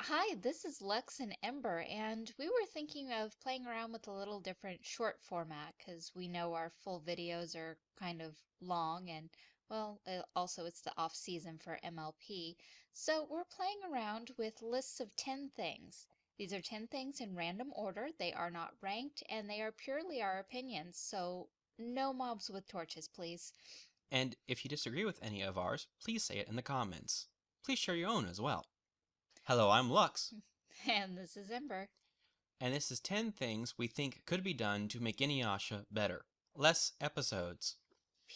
Hi, this is Lex and Ember, and we were thinking of playing around with a little different short format because we know our full videos are kind of long and, well, uh, also it's the off season for MLP. So we're playing around with lists of 10 things. These are 10 things in random order. They are not ranked and they are purely our opinions. So no mobs with torches, please. And if you disagree with any of ours, please say it in the comments. Please share your own as well. Hello, I'm Lux, And this is Ember. and this is 10 things we think could be done to make Inuyasha better. Less episodes.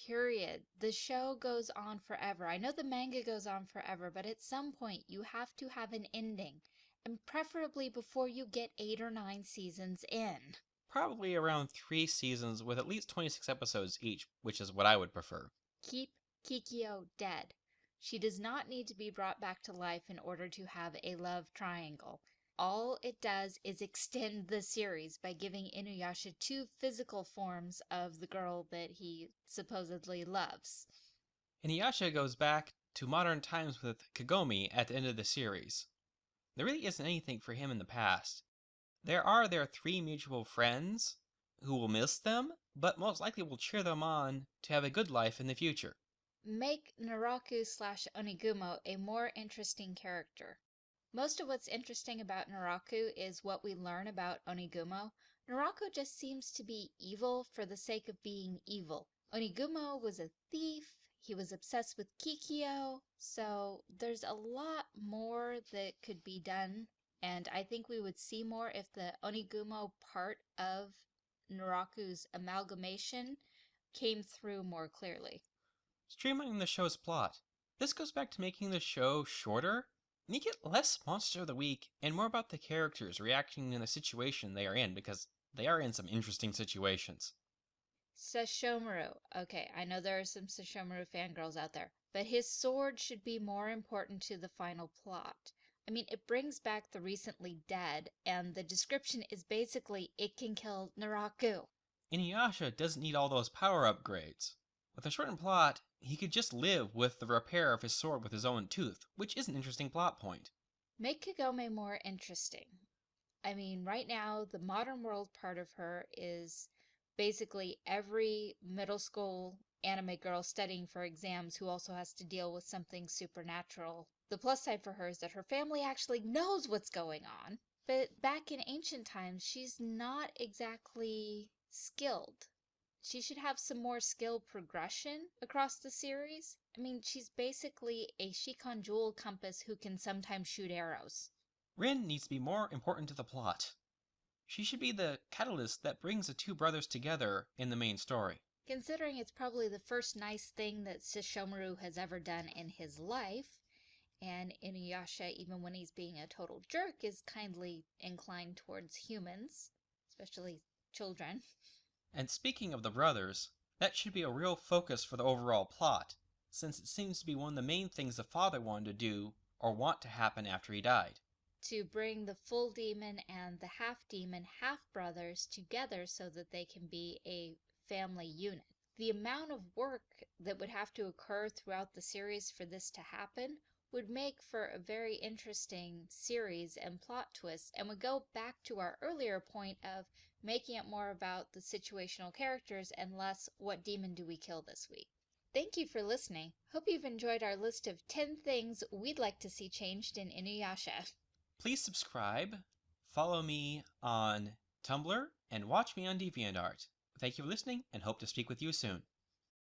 Period. The show goes on forever. I know the manga goes on forever, but at some point you have to have an ending, and preferably before you get eight or nine seasons in. Probably around 3 seasons with at least 26 episodes each, which is what I would prefer. Keep Kikyo dead. She does not need to be brought back to life in order to have a love triangle. All it does is extend the series by giving Inuyasha two physical forms of the girl that he supposedly loves. Inuyasha goes back to modern times with Kagome at the end of the series. There really isn't anything for him in the past. There are their three mutual friends who will miss them, but most likely will cheer them on to have a good life in the future. Make Naraku slash Onigumo a more interesting character. Most of what's interesting about Naraku is what we learn about Onigumo. Naraku just seems to be evil for the sake of being evil. Onigumo was a thief, he was obsessed with Kikyo, so there's a lot more that could be done, and I think we would see more if the Onigumo part of Naraku's amalgamation came through more clearly. Streamlining the show's plot. This goes back to making the show shorter. Make it less Monster of the Week and more about the characters reacting in the situation they are in because they are in some interesting situations. Sesshomaru. Okay, I know there are some Sesshomaru fangirls out there, but his sword should be more important to the final plot. I mean, it brings back the recently dead, and the description is basically it can kill Naraku. Inuyasha doesn't need all those power upgrades. With a shortened plot, he could just live with the repair of his sword with his own tooth, which is an interesting plot point. Make Kagome more interesting. I mean, right now, the modern world part of her is basically every middle school anime girl studying for exams who also has to deal with something supernatural. The plus side for her is that her family actually knows what's going on. But back in ancient times, she's not exactly skilled. She should have some more skill progression across the series. I mean, she's basically a Shikon Jewel compass who can sometimes shoot arrows. Rin needs to be more important to the plot. She should be the catalyst that brings the two brothers together in the main story. Considering it's probably the first nice thing that Sesshomaru has ever done in his life, and Inuyasha, even when he's being a total jerk, is kindly inclined towards humans, especially children. And speaking of the brothers, that should be a real focus for the overall plot, since it seems to be one of the main things the father wanted to do or want to happen after he died. to bring the full demon and the half demon half brothers together so that they can be a family unit. The amount of work that would have to occur throughout the series for this to happen would make for a very interesting series and plot twists and would go back to our earlier point of making it more about the situational characters and less what demon do we kill this week. Thank you for listening. Hope you've enjoyed our list of 10 things we'd like to see changed in Inuyasha. Please subscribe, follow me on Tumblr, and watch me on DeviantArt. Thank you for listening and hope to speak with you soon.